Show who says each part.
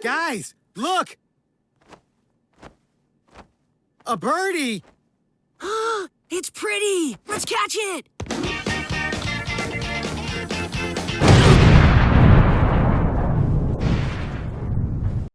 Speaker 1: Guys, look! A birdie!
Speaker 2: it's pretty! Let's catch it!